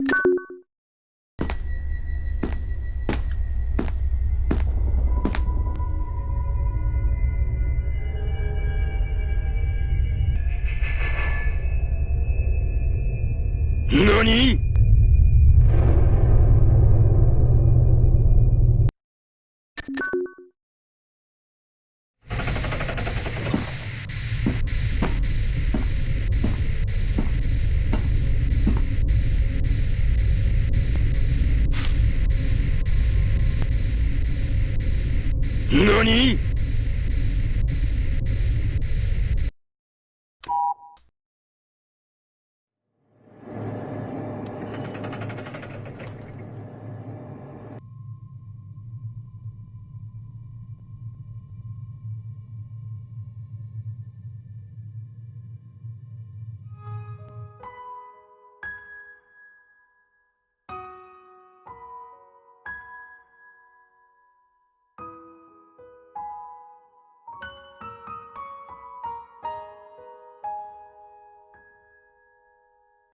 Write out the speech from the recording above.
何？何？